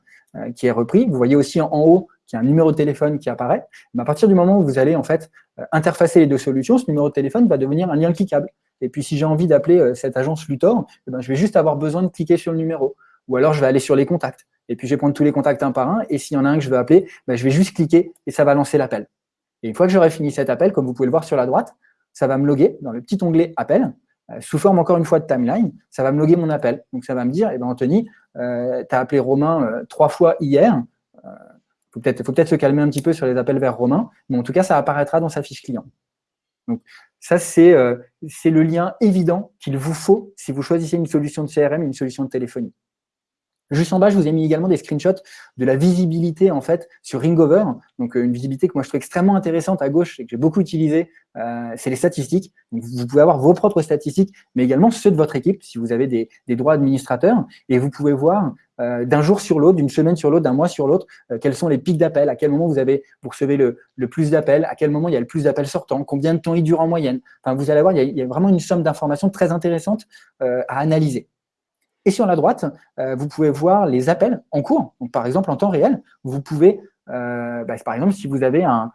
qui est reprise. Vous voyez aussi en haut qu'il y a un numéro de téléphone qui apparaît. À partir du moment où vous allez en fait interfacer les deux solutions, ce numéro de téléphone va devenir un lien cliquable. Et puis, si j'ai envie d'appeler cette agence Luthor, eh ben, je vais juste avoir besoin de cliquer sur le numéro. Ou alors, je vais aller sur les contacts. Et puis, je vais prendre tous les contacts un par un. Et s'il y en a un que je veux appeler, ben, je vais juste cliquer et ça va lancer l'appel. Et une fois que j'aurai fini cet appel, comme vous pouvez le voir sur la droite, ça va me loguer dans le petit onglet Appel, euh, sous forme encore une fois de timeline. Ça va me loguer mon appel. Donc, ça va me dire, eh ben, Anthony, euh, tu as appelé Romain trois fois hier. Il faut peut-être peut se calmer un petit peu sur les appels vers Romain, mais en tout cas, ça apparaîtra dans sa fiche client. Donc, ça, euh, c'est le lien évident qu'il vous faut si vous choisissez une solution de CRM, une solution de téléphonie. Juste en bas, je vous ai mis également des screenshots de la visibilité en fait sur Ringover. Donc euh, une visibilité que moi je trouve extrêmement intéressante à gauche et que j'ai beaucoup utilisé, euh, c'est les statistiques. Donc, vous pouvez avoir vos propres statistiques, mais également ceux de votre équipe si vous avez des, droits administrateurs. Et vous pouvez voir euh, d'un jour sur l'autre, d'une semaine sur l'autre, d'un mois sur l'autre, quels sont les pics d'appels, à quel moment vous avez vous recevez le, plus d'appels, à quel moment il y a le plus d'appels sortants, combien de temps il dure en moyenne. Enfin, vous allez voir, il y a vraiment une somme d'informations très intéressantes à analyser. Et sur la droite, euh, vous pouvez voir les appels en cours. Donc, par exemple, en temps réel, vous pouvez, euh, bah, par exemple, si vous avez un,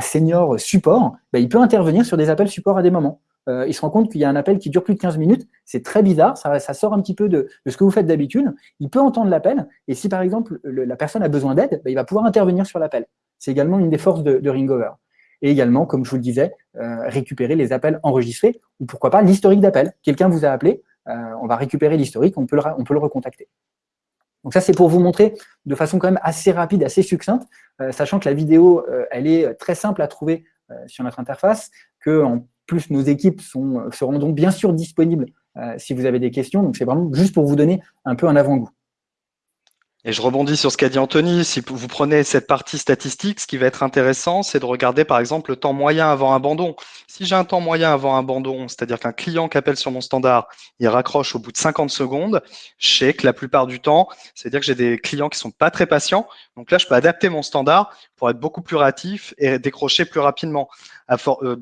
senior support, bah, il peut intervenir sur des appels support à des moments. Euh, il se rend compte qu'il y a un appel qui dure plus de 15 minutes, c'est très bizarre, ça, sort un petit peu de, ce que vous faites d'habitude. Il peut entendre l'appel, et si par exemple la personne a besoin d'aide, bah, il va pouvoir intervenir sur l'appel. C'est également une des forces de, de Ringover. Et également, comme je vous le disais, récupérer les appels enregistrés, ou pourquoi pas l'historique d'appel. Quelqu'un vous a appelé, euh, on va récupérer l'historique, on, peut le, on le recontacter. Donc ça, c'est pour vous montrer de façon quand même assez rapide, assez succincte, euh, sachant que la vidéo, euh, elle est très simple à trouver sur notre interface, que en plus nos équipes seront donc bien sûr disponibles si vous avez des questions. Donc c'est vraiment juste pour vous donner un peu un avant-goût. Et je rebondis sur ce qu'a dit Anthony. Si vous prenez cette partie statistique, ce qui va être intéressant, c'est de regarder par exemple le temps moyen avant abandon. Si j'ai un temps moyen avant abandon, c'est-à-dire qu'un client qui appelle sur mon standard, il raccroche au bout de 50 secondes, je sais que la plupart du temps, c'est-à-dire que j'ai des clients qui sont pas très patients. Donc là, je peux adapter mon standard pour être beaucoup plus réactif et décrocher plus rapidement. À, euh,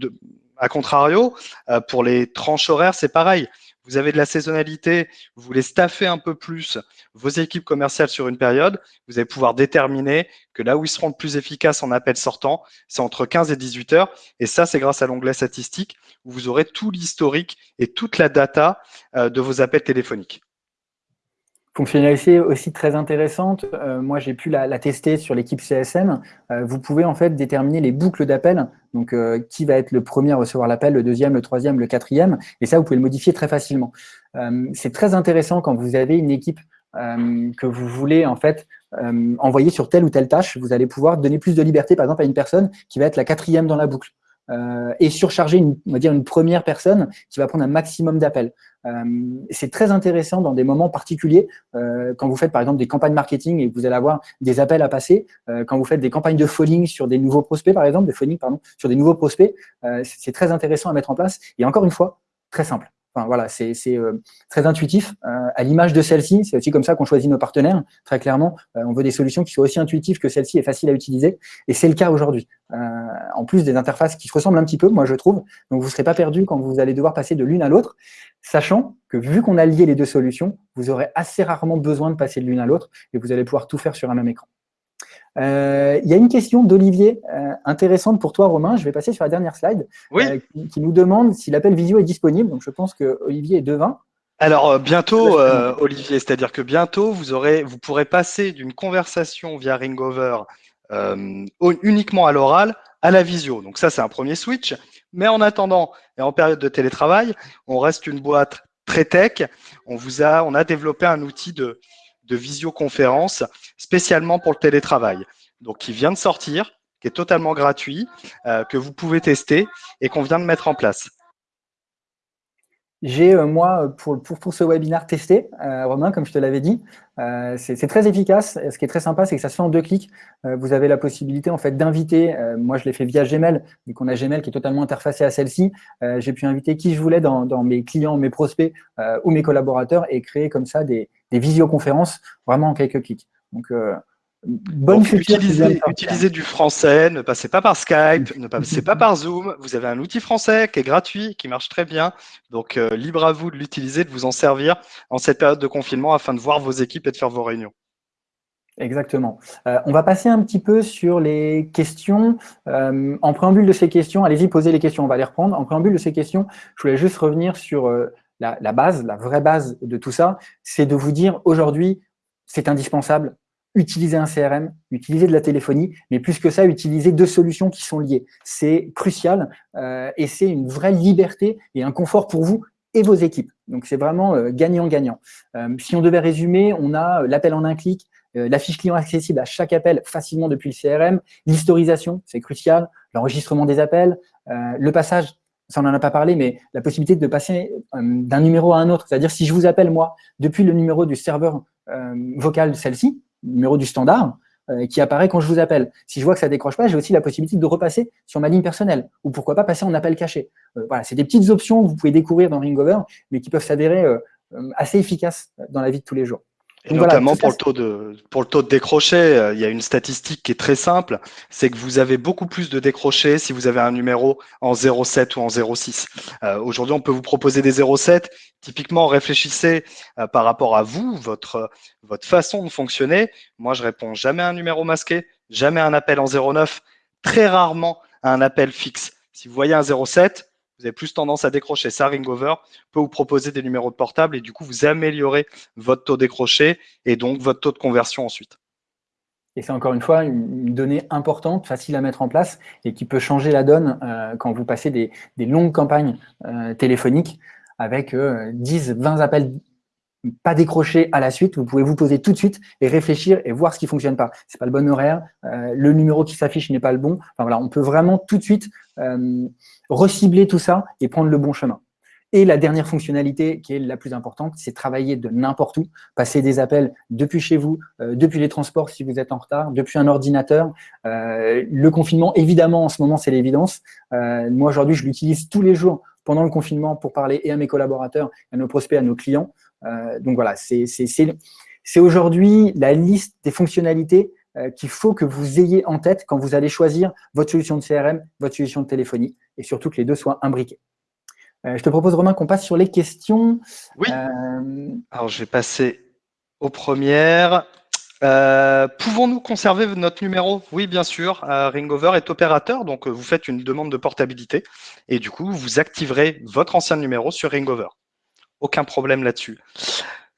contrario, euh, pour les tranches horaires, c'est pareil vous avez de la saisonnalité, vous voulez staffer un peu plus vos équipes commerciales sur une période, vous allez pouvoir déterminer que là où ils seront le plus efficaces en appel sortant, c'est entre 15 et 18 heures. Et ça, c'est grâce à l'onglet statistique où vous aurez tout l'historique et toute la data euh, de vos appels téléphoniques. Fonctionnalité aussi très intéressante, euh, moi j'ai pu la, tester sur l'équipe CSM, euh, vous pouvez en fait déterminer les boucles d'appel, donc euh, qui va être le premier à recevoir l'appel, le deuxième, le troisième, le quatrième, et ça vous pouvez le modifier très facilement. C'est très intéressant quand vous avez une équipe que vous voulez en fait envoyer sur telle ou telle tâche, vous allez pouvoir donner plus de liberté par exemple à une personne qui va être la quatrième dans la boucle. Euh, et surcharger une, on va dire une première personne qui va prendre un maximum d'appels. Euh, c'est très intéressant dans des moments particuliers, euh, quand vous faites par exemple des campagnes marketing et vous allez avoir des appels à passer, quand vous faites des campagnes de phoning sur des nouveaux prospects par exemple, des phoning pardon, sur des nouveaux prospects, c'est très intéressant à mettre en place. Et encore une fois, très simple. Enfin, voilà, c'est euh, très intuitif. Euh, à l'image de celle-ci, c'est aussi comme ça qu'on choisit nos partenaires. Très clairement, euh, on veut des solutions qui soient aussi intuitives que celle-ci et faciles à utiliser. Et c'est le cas aujourd'hui. en plus des interfaces qui se ressemblent un petit peu, moi je trouve. Donc vous ne serez pas perdu quand vous allez devoir passer de l'une à l'autre, sachant que vu qu'on a lié les deux solutions, vous aurez assez rarement besoin de passer de l'une à l'autre et vous allez pouvoir tout faire sur un même écran. Euh, il y a une question d'Olivier euh, intéressante pour toi, Romain. Je vais passer sur la dernière slide, euh, qui, nous demande si l'appel visio est disponible. Donc, je pense que Olivier est devin. Alors bientôt, Olivier, c'est-à-dire que bientôt vous aurez, vous pourrez passer d'une conversation via Ringover uniquement à l'oral à la visio. Donc ça, c'est un premier switch. Mais en attendant et en période de télétravail, on reste une boîte très tech. On vous a, on a développé un outil de, de visioconférence spécialement pour le télétravail. Donc, qui vient de sortir, qui est totalement gratuit, euh, que vous pouvez tester et qu'on vient de mettre en place. J'ai, euh, moi, pour, pour, pour, ce webinaire testé, euh, Romain, comme je te l'avais dit, euh, c'est très efficace. Ce qui est très sympa, c'est que ça se fait en deux clics. Euh, vous avez la possibilité en fait d'inviter, euh, moi je l'ai fait via Gmail, vu qu'on a Gmail qui est totalement interfacé à celle-ci. J'ai pu inviter qui je voulais dans, dans mes clients, mes prospects ou mes collaborateurs et créer comme ça des, des visioconférences vraiment en quelques clics. Donc, Bonne utilisez, du français, ne passez pas par Skype, ne passez pas par Zoom. Vous avez un outil français qui est gratuit, qui marche très bien. Donc, euh, libre à vous de l'utiliser, de vous en servir en cette période de confinement afin de voir vos équipes et de faire vos réunions. Exactement. Euh, on va passer un petit peu sur les questions. Euh, en préambule de ces questions, allez-y, posez les questions, on va les reprendre. En préambule de ces questions, je voulais juste revenir sur la, la base, la vraie base de tout ça, c'est de vous dire aujourd'hui, c'est indispensable, utiliser un CRM, utiliser de la téléphonie, mais plus que ça, utiliser deux solutions qui sont liées. C'est crucial euh, et c'est une vraie liberté et un confort pour vous et vos équipes. Donc, c'est vraiment euh, gagnant-gagnant. Euh, si on devait résumer, on a l'appel en un clic, la fiche client accessible à chaque appel facilement depuis le CRM, l'historisation, c'est crucial, l'enregistrement des appels, le passage ça on n'en a pas parlé, mais la possibilité de passer d'un numéro à un autre. C'est-à-dire, si je vous appelle, moi, depuis le numéro du serveur vocal celle-ci, numéro du standard, euh, qui apparaît quand je vous appelle. Si je vois que ça décroche pas, j'ai aussi la possibilité de repasser sur ma ligne personnelle, ou pourquoi pas passer en appel caché. Euh, voilà, c'est des petites options que vous pouvez découvrir dans Ringover, mais qui peuvent s'adhérer euh, assez efficaces dans la vie de tous les jours. Et notamment pour, le taux de, pour le taux de décroché, euh, il y a une statistique qui est très simple, c'est que vous avez beaucoup plus de décrochés si vous avez un numéro en 0,7 ou en 0,6. Euh, Aujourd'hui, on peut vous proposer des 0,7. Typiquement, réfléchissez euh, par rapport à vous, votre, votre façon de fonctionner. Moi, je réponds jamais à un numéro masqué, jamais à un appel en 0,9, très rarement à un appel fixe. Si vous voyez un 0,7, vous avez plus tendance à décrocher. Ça, Ringover peut vous proposer des numéros de portable et du coup, vous améliorez votre taux décroché et donc votre taux de conversion ensuite. Et c'est encore une fois une donnée importante, facile à mettre en place et qui peut changer la donne euh, quand vous passez des, longues campagnes euh, téléphoniques avec 10, euh, 20 appels pas décrochés à la suite. Vous pouvez vous poser tout de suite et réfléchir et voir ce qui fonctionne pas. C'est pas le bon horaire, le numéro qui s'affiche n'est pas le bon. Enfin voilà, on peut vraiment tout de suite recibler tout ça et prendre le bon chemin. Et la dernière fonctionnalité qui est la plus importante, c'est travailler de n'importe où, passer des appels depuis chez vous, euh, depuis les transports si vous êtes en retard, depuis un ordinateur. Euh, le confinement, évidemment, en ce moment, c'est l'évidence. Euh, moi, aujourd'hui, je l'utilise tous les jours pendant le confinement pour parler et à mes collaborateurs, à nos prospects, à nos clients. donc voilà, c'est aujourd'hui la liste des fonctionnalités qu'il faut que vous ayez en tête quand vous allez choisir votre solution de CRM, votre solution de téléphonie, et surtout que les deux soient imbriqués. Euh, je te propose, Romain, qu'on passe sur les questions. Oui. Euh, Alors, je vais passer aux premières. Euh, pouvons-nous conserver notre numéro? Oui, bien sûr. Ringover est opérateur, donc vous faites une demande de portabilité et du coup, vous activerez votre ancien numéro sur Ringover. Aucun problème là-dessus.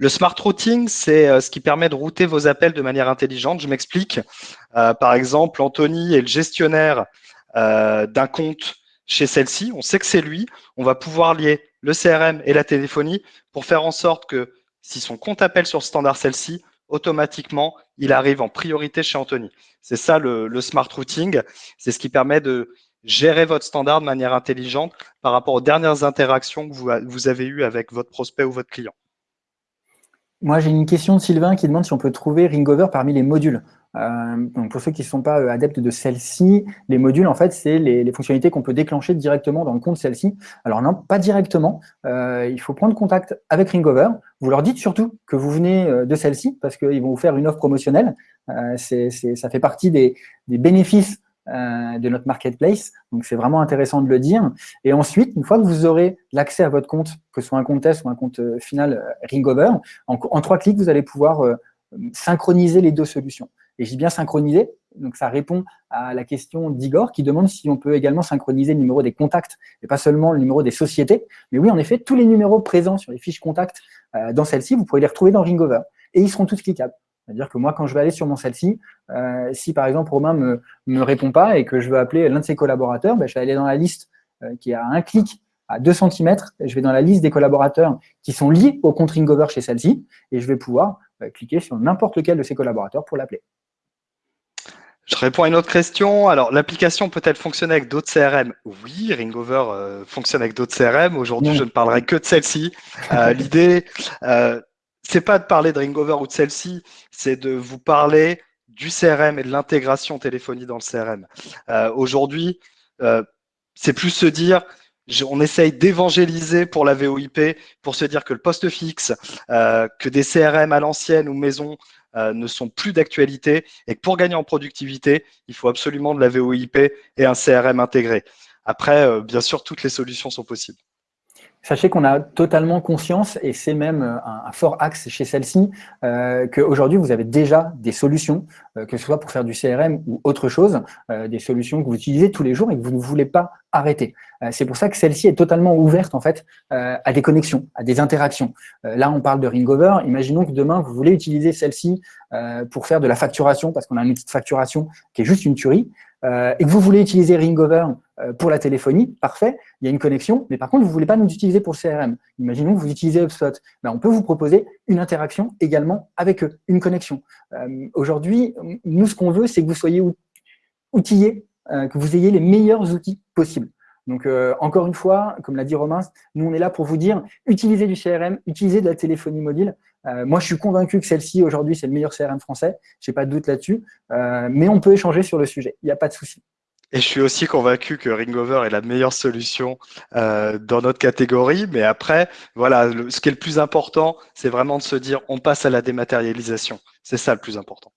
Le smart routing, c'est euh, ce qui permet de router vos appels de manière intelligente. Je m'explique. Euh, par exemple, Anthony est le gestionnaire euh, d'un compte chez celle-ci. On sait que c'est lui. On va pouvoir lier le CRM et la téléphonie pour faire en sorte que si son compte appelle sur le standard celle-ci, automatiquement, il arrive en priorité chez Anthony. C'est ça le, smart routing. C'est ce qui permet de gérer votre standard de manière intelligente par rapport aux dernières interactions que vous, vous avez eues avec votre prospect ou votre client. Moi, j'ai une question de Sylvain qui demande si on peut trouver Ringover parmi les modules. Euh, donc pour ceux qui ne sont pas euh, adeptes de celle-ci, les modules, en fait, c'est les, fonctionnalités qu'on peut déclencher directement dans le compte celle-ci. Alors non, pas directement. Euh, il faut prendre contact avec Ringover. Vous leur dites surtout que vous venez de celle-ci parce qu'ils vont vous faire une offre promotionnelle. ça fait partie des, des bénéfices euh, de notre marketplace. Donc, c'est vraiment intéressant de le dire. Et ensuite, une fois que vous aurez l'accès à votre compte, que ce soit un compte test ou un compte euh, final euh, Ringover, en, trois clics, vous allez pouvoir synchroniser les deux solutions. Et j'ai bien synchronisé, donc ça répond à la question d'Igor qui demande si on peut également synchroniser le numéro des contacts et pas seulement le numéro des sociétés. Mais oui, en effet, tous les numéros présents sur les fiches contacts dans celle-ci, vous pourrez les retrouver dans Ringover. Et ils seront tous cliquables. C'est-à-dire que moi, quand je vais aller sur mon celle-ci, euh, si par exemple Romain ne me, répond pas et que je veux appeler l'un de ses collaborateurs, ben, je vais aller dans la liste euh, qui a un clic à 2 cm, je vais dans la liste des collaborateurs qui sont liés au compte Ringover chez celle-ci, et je vais pouvoir euh, cliquer sur n'importe lequel de ces collaborateurs pour l'appeler. Je réponds à une autre question. Alors, l'application peut-elle fonctionner avec d'autres CRM Oui, Ringover fonctionne avec d'autres CRM. Aujourd'hui, je ne parlerai que de celle-ci. L'idée, c'est pas de parler de Ringover ou de celle-ci, c'est de vous parler du CRM et de l'intégration téléphonie dans le CRM. Euh, aujourd'hui, euh, c'est plus se dire, on essaye d'évangéliser pour la VOIP, pour se dire que le poste fixe, euh, que des CRM à l'ancienne ou maison ne sont plus d'actualité et que pour gagner en productivité, il faut absolument de la VOIP et un CRM intégré. Après, bien sûr, toutes les solutions sont possibles. Sachez qu'on a totalement conscience, et c'est même euh, un, fort axe chez celle-ci, euh, qu'aujourd'hui, vous avez déjà des solutions, euh, que ce soit pour faire du CRM ou autre chose, euh, des solutions que vous utilisez tous les jours et que vous ne voulez pas arrêter. c'est pour ça que celle-ci est totalement ouverte en fait à des connexions, à des interactions. là, on parle de Ringover. Imaginons que demain, vous voulez utiliser celle-ci pour faire de la facturation, parce qu'on a un outil de facturation qui est juste une tuerie. Euh, et que vous voulez utiliser Ringover euh, pour la téléphonie, parfait, il y a une connexion, mais par contre, vous ne voulez pas nous utiliser pour le CRM. Imaginons que vous utilisez HubSpot. Ben, on peut vous proposer une interaction également avec eux, une connexion. Euh, aujourd'hui, nous, ce qu'on veut, c'est que vous soyez outillés, que vous ayez les meilleurs outils possibles. Donc, encore une fois, comme l'a dit Romain, nous, on est là pour vous dire, utilisez du CRM, utilisez de la téléphonie mobile, euh, moi, je suis convaincu que celle-ci, aujourd'hui, c'est le meilleur CRM français. Je n'ai pas de doute là-dessus. Euh, mais on peut échanger sur le sujet. Il n'y a pas de souci. Et je suis aussi convaincu que Ringover est la meilleure solution euh, dans notre catégorie. Mais après, voilà, ce qui est le plus important, c'est vraiment de se dire on passe à la dématérialisation. C'est ça le plus important.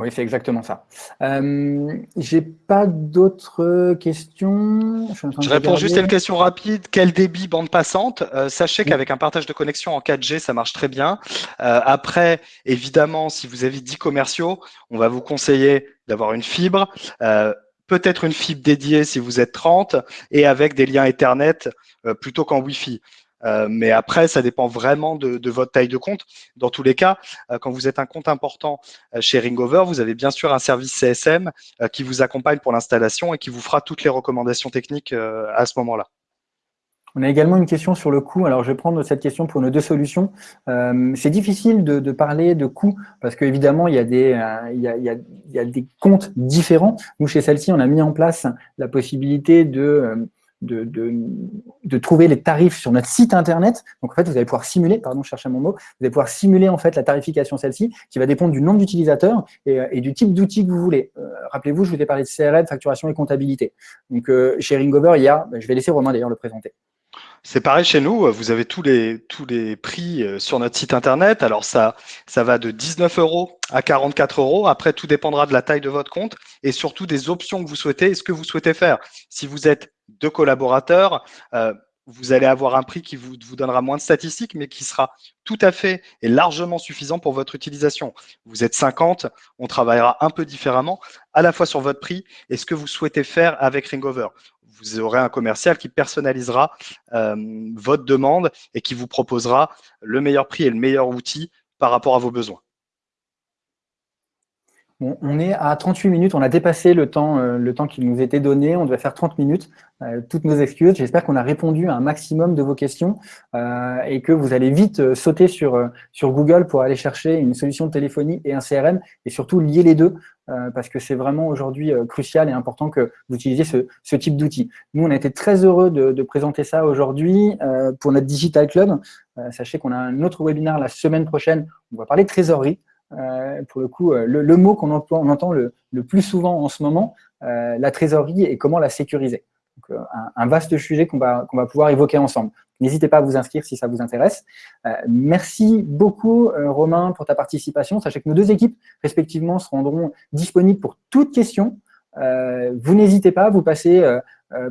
Oui, c'est exactement ça. Euh, J'ai pas d'autres questions. Je, réponds juste à une question rapide. Quel débit bande passante? Euh, Sachez qu'avec un partage de connexion en 4G, ça marche très bien. Euh, après, évidemment, si vous avez 10 commerciaux, on va vous conseiller d'avoir une fibre. Euh, peut-être une fibre dédiée si vous êtes 30 et avec des liens Ethernet plutôt qu'en Wi-Fi. Euh, mais après, ça dépend vraiment de, votre taille de compte. Dans tous les cas, euh, quand vous êtes un compte important euh, chez Ringover, vous avez bien sûr un service CSM qui vous accompagne pour l'installation et qui vous fera toutes les recommandations techniques à ce moment-là. On a également une question sur le coût. Alors, je vais prendre cette question pour nos deux solutions. C'est difficile de, parler de coût parce qu'évidemment, il y a des comptes différents. Nous, chez celle-ci, on a mis en place la possibilité de de, de, de, trouver les tarifs sur notre site internet. Donc en fait, vous allez pouvoir simuler, pardon, je cherchais mon mot, vous allez pouvoir simuler en fait la tarification celle-ci, qui va dépendre du nombre d'utilisateurs et, et, du type d'outil que vous voulez. Euh, Rappelez-vous, je vous ai parlé de CRM, facturation et comptabilité. Donc euh, chez Ringover, il y a, ben, je vais laisser Romain d'ailleurs le présenter. C'est pareil chez nous, vous avez tous les, tous les prix euh, sur notre site internet. Alors ça, ça va de 19 euros à 44 euros. Après, tout dépendra de la taille de votre compte et surtout des options que vous souhaitez et ce que vous souhaitez faire. Si vous êtes deux collaborateurs, euh, vous allez avoir un prix qui vous, vous, donnera moins de statistiques, mais qui sera tout à fait et largement suffisant pour votre utilisation. Vous êtes 50, on travaillera un peu différemment, à la fois sur votre prix et ce que vous souhaitez faire avec Ringover vous aurez un commercial qui personnalisera votre demande et qui vous proposera le meilleur prix et le meilleur outil par rapport à vos besoins on est à 38 minutes, on a dépassé le temps, euh, le temps qui nous était donné, on devait faire 30 minutes. Euh, toutes nos excuses, j'espère qu'on a répondu à un maximum de vos questions euh, et que vous allez vite sauter sur, sur Google pour aller chercher une solution de téléphonie et un CRM et surtout lier les deux parce que c'est vraiment aujourd'hui crucial et important que vous utilisiez ce, type d'outil. Nous, on a été très heureux de, de présenter ça aujourd'hui pour notre Digital Club. sachez qu'on a un autre webinaire la semaine prochaine, on va parler de trésorerie. Euh, pour le coup, euh, le, mot qu'on entend, on entend le, plus souvent en ce moment, euh, la trésorerie et comment la sécuriser. Donc, un, vaste sujet qu'on va, qu'on va pouvoir évoquer ensemble. N'hésitez pas à vous inscrire si ça vous intéresse. merci beaucoup, Romain, pour ta participation. Sachez que nos deux équipes, respectivement, se rendront disponibles pour toute question. vous n'hésitez pas, vous passez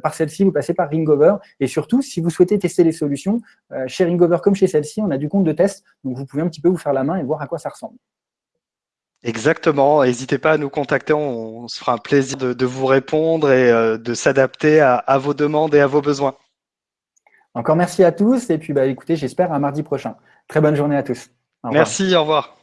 par celle-ci, vous passez par Ringover. Et surtout, si vous souhaitez tester les solutions, chez Ringover comme chez celle-ci, on a du compte de test. Donc, vous pouvez un petit peu vous faire la main et voir à quoi ça ressemble. Exactement. N'hésitez pas à nous contacter. On, se fera un plaisir de, vous répondre et euh, de s'adapter à, vos demandes et à vos besoins. Encore merci à tous. Et puis, bah, écoutez, j'espère à mardi prochain. Très bonne journée à tous. Merci, au revoir.